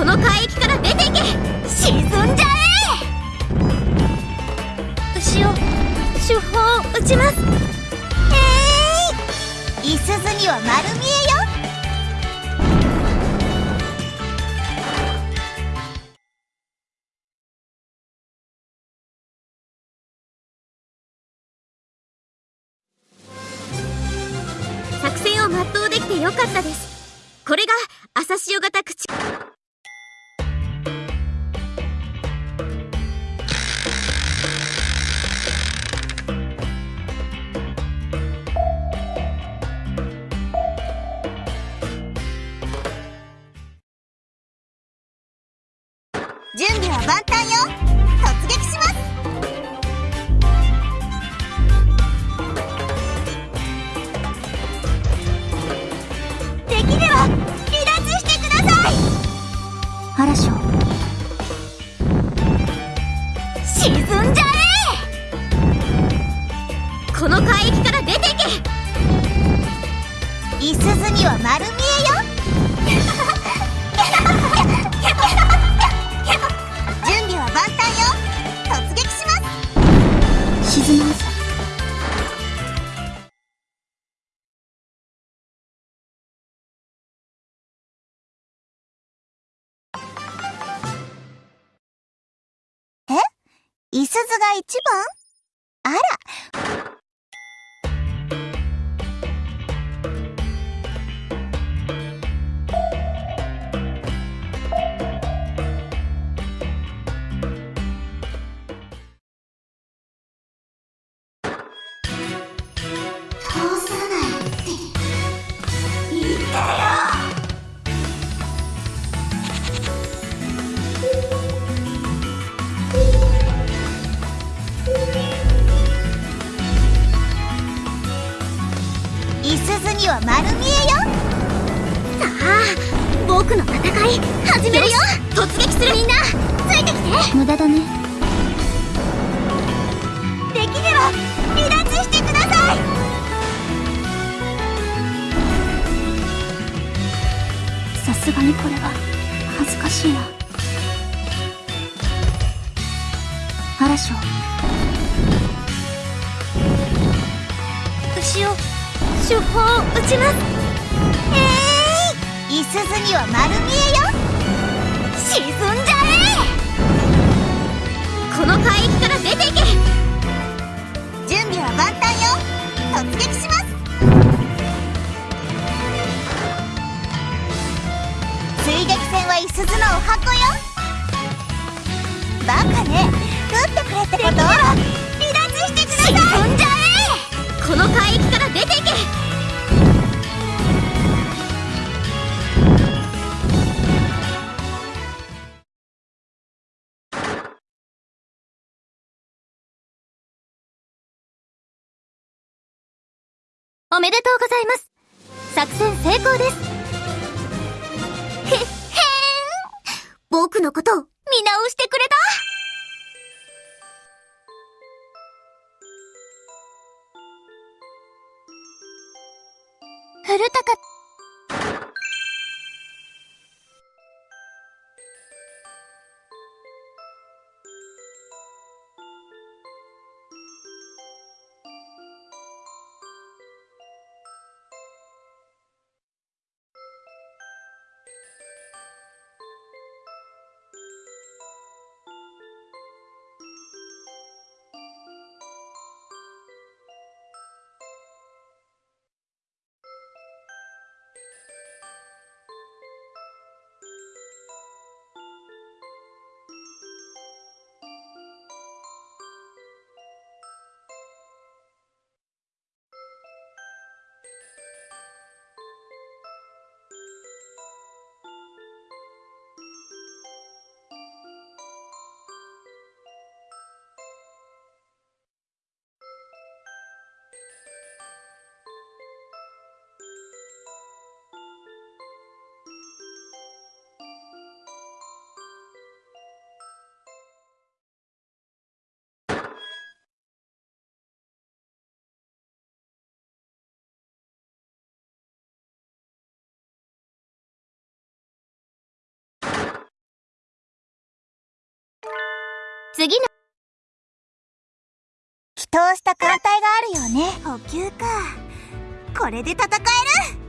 この海域から出ていけ。沈んじゃえ。牛を手法を打ちます。えいい。すずには丸見えよ。作戦を全うできてよかったです。これが朝潮型口準備は万端よ。突撃します。できれば離脱してください。嵐を。沈んじゃえ。この海域から出てけ。いすずには丸見えいすずが一番？あらいすずには丸見えよ。さあ僕の戦い始めるよ。突撃する。みんなついてきて。無駄だね。できれば離脱してください。さすがにこれは恥ずかしいな。嵐を牛を手法を打ちます。えい、い。すずには丸見えよ。沈んじゃえ。この海域から出ていけ。準備は万端よ。突撃します。追撃戦はいすずのお箱よ。バカね。撃ってくれってこと？離脱してください。沈んじゃえ。この海域から出ていけおめでとうございます。作戦成功です。へ、へーん。僕のこと見直してくれた。古高次の。祈祷した艦隊があるよね。補給か。これで戦える。